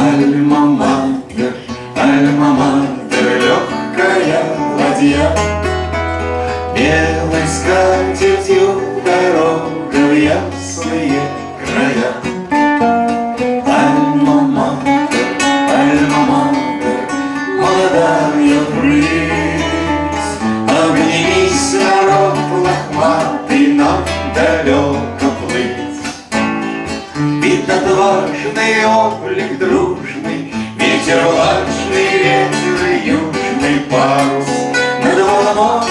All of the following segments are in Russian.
Альма-матер, альма-матер, легкая ладья. Белый скатерть Летит отважный облик дружный, Ветер влажный, ветер южный парус. Над волной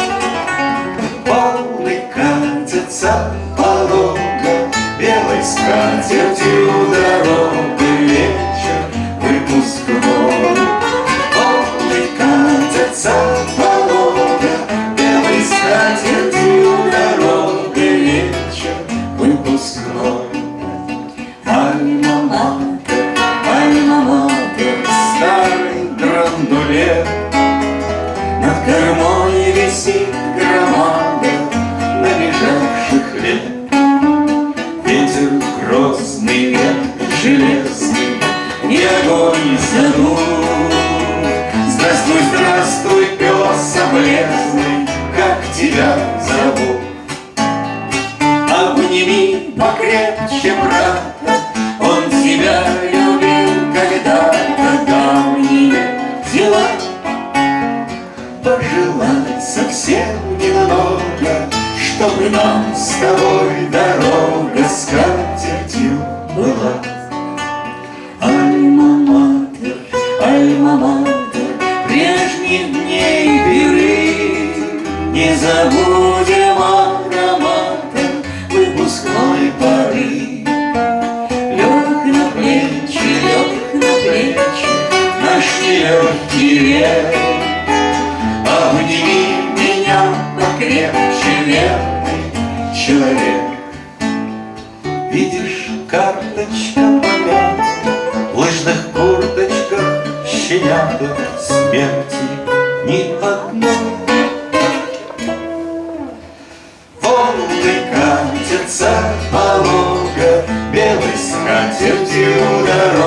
волны катятся полога Белой скатертью дороги вечер выпускной. Волны катятся полога Белой скатертью дороги вечер выпускной. Железный, И огонь задул. Здравствуй, здравствуй, пес облезный, Как тебя зовут? Обними покрепче брата, Он тебя любил когда-то давние дела. Пожелай совсем немного, Чтобы нам с тобой дорога с Не забудем ароматом Выпускной поры. Лег на плечи, лег на плечи Наш нелегкий век. Обними меня покрепче, верный человек. Видишь, карточка помята, лыжных курточках щенята Смерти ни одной. Катятся полога, Белой скатертью дорога